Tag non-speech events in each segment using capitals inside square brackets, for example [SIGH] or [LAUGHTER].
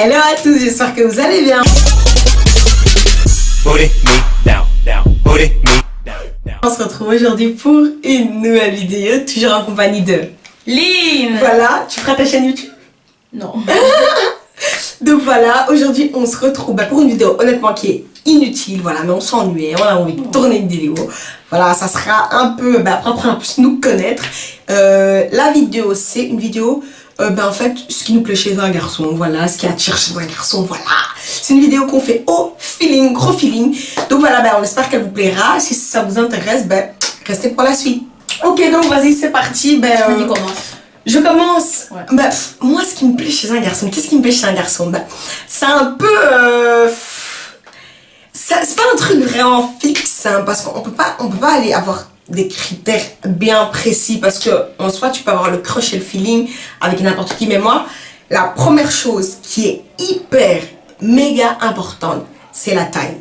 Hello à tous, j'espère que vous allez bien. On se retrouve aujourd'hui pour une nouvelle vidéo, toujours en compagnie de Lynn Voilà, tu feras ta chaîne YouTube? Non. [LAUGHS] Donc voilà, aujourd'hui on se retrouve bah, pour une vidéo honnêtement qui est inutile, voilà, mais on s'ennuie, on a envie de tourner une vidéo. Voilà, ça sera un peu, bah, apprendre à plus nous connaître. Euh, la vidéo, c'est une vidéo, euh, bah, en fait, ce qui nous plaît chez un garçon, voilà, ce qui attire chez un garçon, voilà. C'est une vidéo qu'on fait au feeling, gros feeling. Donc voilà, bah, on espère qu'elle vous plaira. Si ça vous intéresse, bah, restez pour la suite. Ok, donc vas-y, c'est parti. Y euh, commence. je commence. Ouais. Pff, moi, ce qui me plaît chez un garçon, qu'est-ce qui me plaît chez un garçon? Bah, C'est un peu. euh, c'est pas un truc vraiment fixe, hein, parce qu'on peut pas, on peut pas aller avoir des critères bien précis, parce que en soi, tu peux avoir le crush et le feeling avec n'importe qui. Mais moi, la première chose qui est hyper, méga importante, c'est la taille.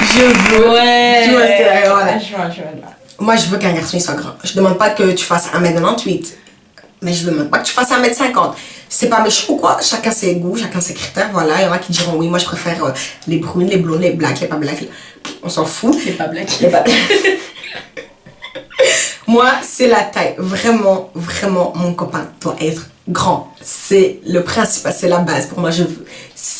Je veux. Ouais. Tu vois ce que- voilà. Je vois, je vois. Moi, je veux qu'un garçon il soit grand. Je demande pas que tu fasses 1m98. Mais je demande pas que tu fasses 1m50. C'est pas méchant ou quoi? Chacun ses goûts, chacun ses critères. Voilà. Il y en a qui diront oui, moi je préfère euh, les brunes, les blondes, les blacks, les pas blacks. On s'en fout. C'est pas black. Les pas [LAUGHS] [LAUGHS] Moi, c'est la taille. Vraiment, vraiment, mon copain doit être grand. C'est le principal, c'est la base. Pour moi, je veux.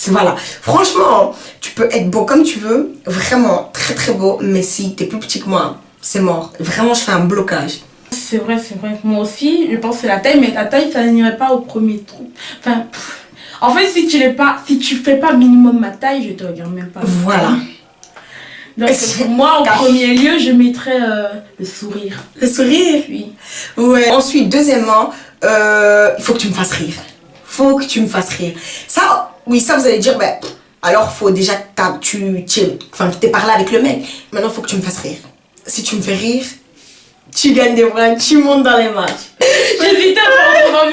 Voilà. Franchement, tu peux être beau comme tu veux. Vraiment, très très beau. Mais si t'es plus petit que moi, c'est mort. Vraiment, je fais un blocage. C'est vrai, c'est vrai. Moi aussi, je pense que c'est la taille, mais la taille, ça n'irait pas au premier trou. Enfin, pff. en fait, si tu n'es pas, si tu fais pas minimum ma taille, je te regarde même pas. Voilà. Donc, pour moi, au premier lieu, je mettrais euh, le sourire. Le sourire. Oui. Ouais. Ensuite, deuxièmement, euh, il faut que tu me fasses rire. Faut que tu me fasses rire. Ça, oui, ça, vous allez dire, ben, alors faut déjà que tu t'aies parlé avec le mec. Maintenant, faut que tu me fasses rire. Si tu me fais rire, tu gagnes des points, tu montes dans les matchs. [LAUGHS] J'hésitais à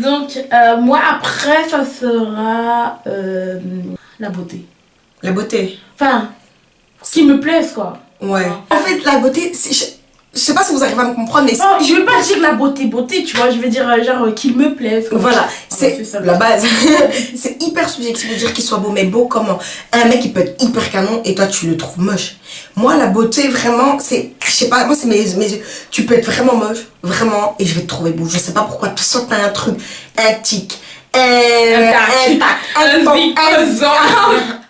Donc, euh, moi, après, ça sera la beauté. La beauté. Enfin, ce qui me plaise, quoi. Ouais. En fait, la beauté, je, je sais pas si vous arrivez à me comprendre, mais Non, je veux pas dire la beauté, beauté, tu vois, je veux dire, euh, genre, euh, qu'il me plaise. quoi. Voilà, c'est la base. [LAUGHS] [LAUGHS] c'est hyper subjectif de dire qu'il soit beau, mais beau comment? Un mec, il peut être hyper canon et toi, tu le trouves moche. Moi, la beauté, vraiment, c'est. Je sais pas, moi, c'est mes, mes yeux. Tu peux être vraiment moche, vraiment, et je vais te trouver beau. Je sais pas pourquoi. Tu sens t'as un truc, un tic, un. Un tac, un tac, un. [LAUGHS]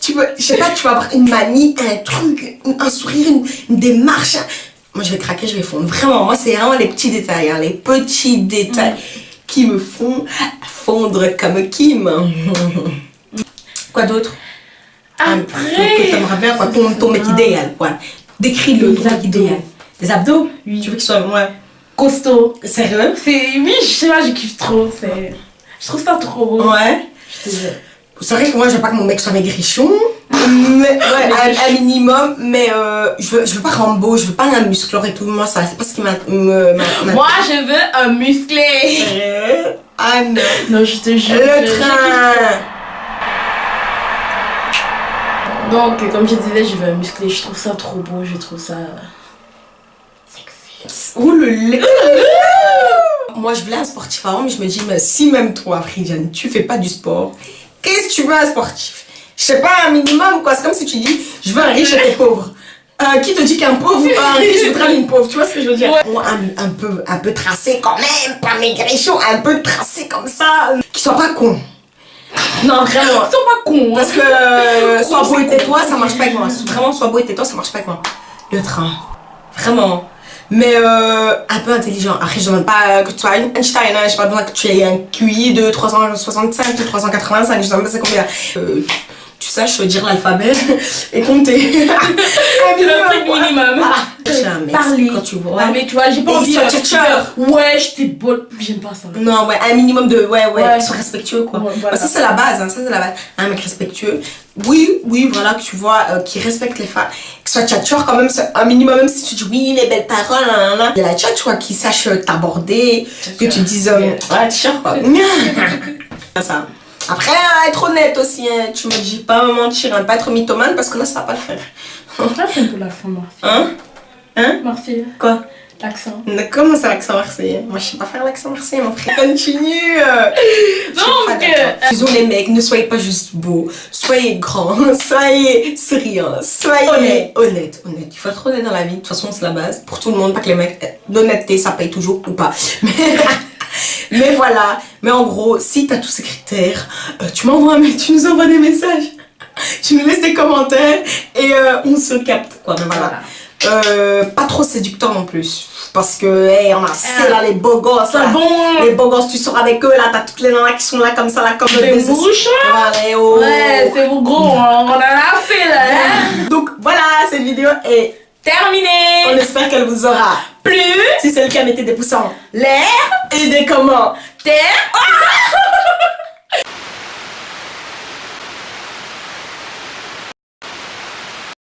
Tu peux, je sais pas, tu vas avoir une manie, un truc, un sourire, une, une démarche. Moi, je vais craquer, je vais fondre. Vraiment, moi, c'est vraiment les petits détails, hein, les petits détails qui me font fondre comme Kim. [LAUGHS] quoi d'autre? Que Après, t'aimerais bien, quoi, ton, ton mec Ah. idéal, quoi. Décris-le, ton mec idéal. Des abdos? Oui. Tu veux qu'ils soient, ouais. costaud? Sérieux? C'est, oui, je sais pas, je kiffe trop. Je trouve ça trop beau. Ouais. Je te jure. C'est vrai que moi, je veux pas que mon mec soit maigrichon. [LAUGHS] Mais, ouais, un, un minimum, mais euh, je, veux, je veux pas Rambo, je veux pas un musclore et tout. Moi, ça, c'est pas ce qui m'a. [LAUGHS] Moi, je veux un musclé. Sérieux Ah non. Non, je te jure. Le train. Donc, comme je disais, je veux un musclé. Je trouve ça trop beau. Je trouve ça. Sexy. Oh le lait Moi, je voulais un sportif avant, mais je me dis, mais si même toi, Fridiane, tu fais pas du sport, qu'est-ce que tu veux un sportif? Je sais pas, un minimum, quoi. C'est comme si tu dis, je veux un riche et t'es pauvre. Euh, qui te dit qu'un pauvre, un riche voudra une pauvre Tu vois ce que je veux dire? Un, un peu, un peu tracé quand même, pas maigrichon, un peu tracé comme ça, qui soit pas con. Non, vraiment. Ils sont pas cons. hein. Parce que euh, sois beau et tais-toi, ça marche pas avec moi. Vraiment, sois beau et tais-toi, ça marche pas avec moi. Le train. Vraiment. Mais euh, un peu intelligent. Après, je demande pas que tu sois Einstein, hein, j'ai pas besoin que tu aies un QI de 365 ou 385, je sais même pas c'est combien. Euh, tu, saches dire l'alphabet [LAUGHS] et compter. [LAUGHS] un minimum. Mec, Parler. quand tu vois. Ouais, mais tu vois, j'ai pas envie de tchatcheur. Ouais, je t'ai beau. J'aime pas ça. Non, ouais, un minimum de. Ouais, ouais, Ouais. soient respectueux, quoi. Ouais, voilà. Bah, ça, c'est la base, hein, ça, c'est la base. Un mec respectueux. Oui, oui, voilà, que tu vois, euh, qui respecte les femmes. Que soit tchatcheur, quand même, un minimum, même si tu dis oui, les belles paroles, nan, nan, nan. Il y a la tchatch, quoi, qui sache euh, t'aborder, que tu dises, euh, ouais, tchatcheur, quoi. [LAUGHS] Ça. Après, être honnête aussi, hein, tu me dis pas mentir, hein, pas être mythomane, parce que là, ça va pas le faire. Là, c'est peu la fin, moi. Hein? Hein? Marseille. Quoi? L'accent. Comment ça l'accent marseillais? Moi je sais pas faire l'accent marseillais mon frère. Continue euh. Donc, pas d'accord. Disons les mecs, ne soyez pas juste beaux, soyez grands, [LAUGHS] soyez souriants, soyez Honnête. honnêtes. Honnête. Il faut être honnête dans la vie, de toute façon c'est la base. Pour tout le monde, pas que les mecs. euh, L'honnêteté ça paye toujours ou pas. [LAUGHS] Mais, mais voilà. Mais en gros, si t'as tous ces critères, euh, tu m'envoies tu nous envoies des messages. [LAUGHS] Tu nous laisses des commentaires et euh, on se capte quoi. Mais voilà. Euh, pas trop séducteur non plus. Parce que, hey, on a c'est là les beaux gosses. C'est là. bon. Les beaux gosses, tu sors avec eux là, t'as toutes les nanas qui sont là comme ça, là, comme Des mouches. Oh. Ouais, c'est bon gros, on en a fait là. hein. Donc voilà, cette vidéo est. On Terminé. espère qu'elle vous aura Plus. Si c'est le cas, mettez des pouces en l'air et des commentaires.